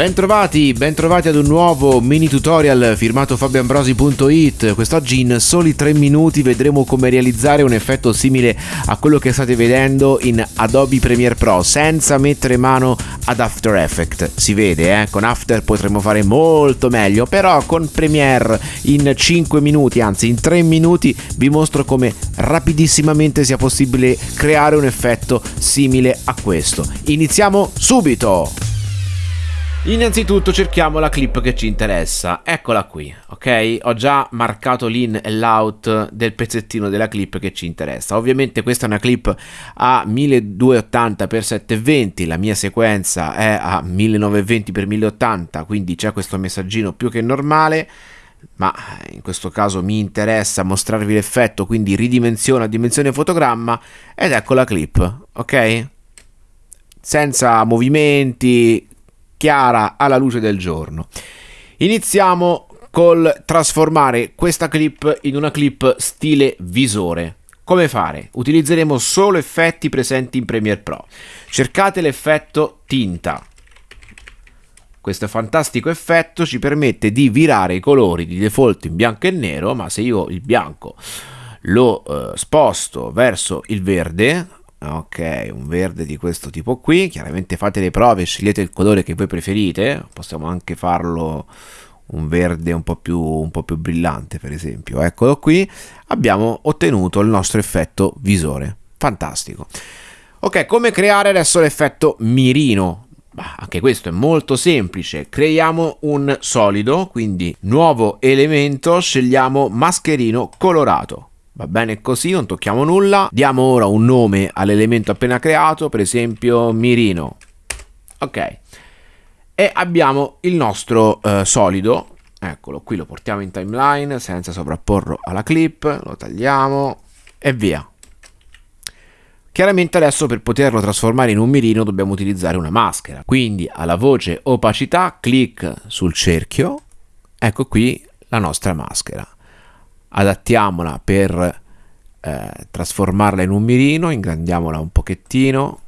Bentrovati, bentrovati ad un nuovo mini tutorial firmato fabioambrosi.it Quest'oggi in soli 3 minuti vedremo come realizzare un effetto simile a quello che state vedendo in Adobe Premiere Pro senza mettere mano ad After Effects Si vede, eh? con After potremmo fare molto meglio però con Premiere in 5 minuti, anzi in 3 minuti vi mostro come rapidissimamente sia possibile creare un effetto simile a questo Iniziamo subito! Innanzitutto cerchiamo la clip che ci interessa, eccola qui, ok? Ho già marcato l'in e l'out del pezzettino della clip che ci interessa. Ovviamente questa è una clip a 1280x720, la mia sequenza è a 1920x1080, quindi c'è questo messaggino più che normale ma in questo caso mi interessa mostrarvi l'effetto, quindi ridimensiona dimensione fotogramma ed ecco la clip, ok? Senza movimenti, chiara alla luce del giorno. Iniziamo col trasformare questa clip in una clip stile visore. Come fare? Utilizzeremo solo effetti presenti in Premiere Pro. Cercate l'effetto tinta. Questo fantastico effetto ci permette di virare i colori di default in bianco e nero, ma se io il bianco lo eh, sposto verso il verde, ok un verde di questo tipo qui. Chiaramente fate le prove scegliete il colore che voi preferite. Possiamo anche farlo un verde un po' più, un po più brillante per esempio. Eccolo qui. Abbiamo ottenuto il nostro effetto visore. Fantastico. Ok come creare adesso l'effetto mirino? Bah, anche questo è molto semplice. Creiamo un solido quindi nuovo elemento scegliamo mascherino colorato Va bene così, non tocchiamo nulla. Diamo ora un nome all'elemento appena creato, per esempio Mirino. Ok. E abbiamo il nostro eh, solido. Eccolo, qui lo portiamo in timeline senza sovrapporlo alla clip. Lo tagliamo e via. Chiaramente adesso per poterlo trasformare in un mirino dobbiamo utilizzare una maschera. Quindi alla voce opacità, clic sul cerchio. Ecco qui la nostra maschera adattiamola per eh, trasformarla in un mirino, ingrandiamola un pochettino.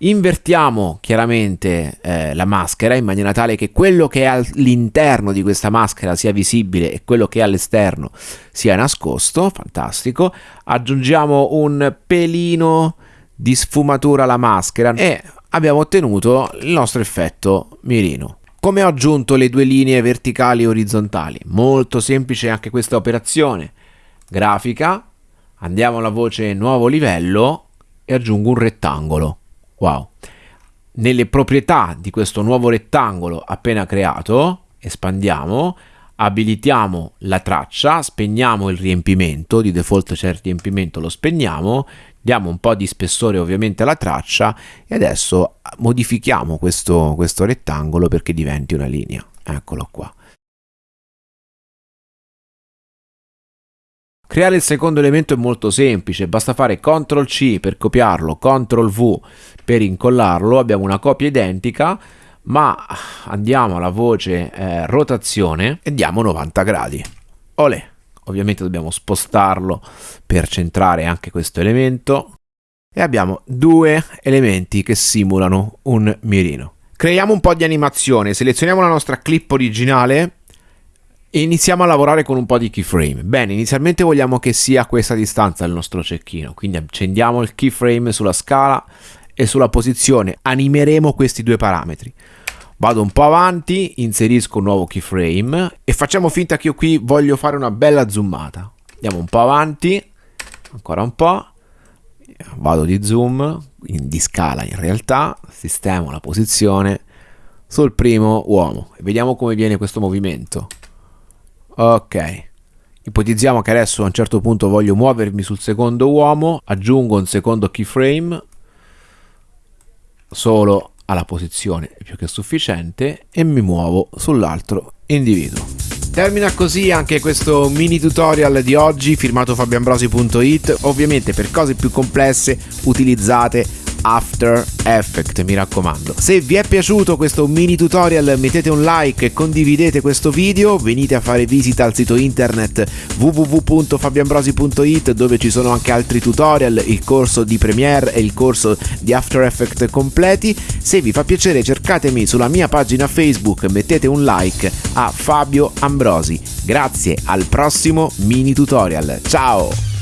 Invertiamo chiaramente eh, la maschera in maniera tale che quello che è all'interno di questa maschera sia visibile e quello che è all'esterno sia nascosto, fantastico. Aggiungiamo un pelino di sfumatura alla maschera e abbiamo ottenuto il nostro effetto mirino. Come ho aggiunto le due linee verticali e orizzontali? Molto semplice anche questa operazione. Grafica, andiamo alla voce nuovo livello e aggiungo un rettangolo. Wow! Nelle proprietà di questo nuovo rettangolo appena creato, espandiamo, abilitiamo la traccia, spegniamo il riempimento, di default c'è il riempimento, lo spegniamo, diamo un po' di spessore ovviamente alla traccia e adesso modifichiamo questo, questo rettangolo perché diventi una linea. Eccolo qua. Creare il secondo elemento è molto semplice, basta fare CTRL C per copiarlo, CTRL V per incollarlo, abbiamo una copia identica, ma andiamo alla voce eh, rotazione e diamo 90 gradi. Olè! Ovviamente dobbiamo spostarlo per centrare anche questo elemento e abbiamo due elementi che simulano un mirino. Creiamo un po' di animazione, selezioniamo la nostra clip originale e iniziamo a lavorare con un po' di keyframe. Bene, inizialmente vogliamo che sia a questa distanza il nostro cecchino, quindi accendiamo il keyframe sulla scala e sulla posizione, animeremo questi due parametri. Vado un po' avanti, inserisco un nuovo keyframe e facciamo finta che io qui voglio fare una bella zoomata. Andiamo un po' avanti, ancora un po', vado di zoom, di scala in realtà, sistemo la posizione sul primo uomo e vediamo come viene questo movimento. Ok, ipotizziamo che adesso a un certo punto voglio muovermi sul secondo uomo, aggiungo un secondo keyframe, solo alla posizione più che sufficiente e mi muovo sull'altro individuo. Termina così anche questo mini tutorial di oggi firmato fabioambrosi.it ovviamente per cose più complesse utilizzate After Effects, mi raccomando. Se vi è piaciuto questo mini tutorial mettete un like e condividete questo video, venite a fare visita al sito internet www.fabianbrosi.it dove ci sono anche altri tutorial, il corso di Premiere e il corso di After Effects completi. Se vi fa piacere cercatemi sulla mia pagina Facebook, mettete un like a Fabio Ambrosi. Grazie, al prossimo mini tutorial. Ciao!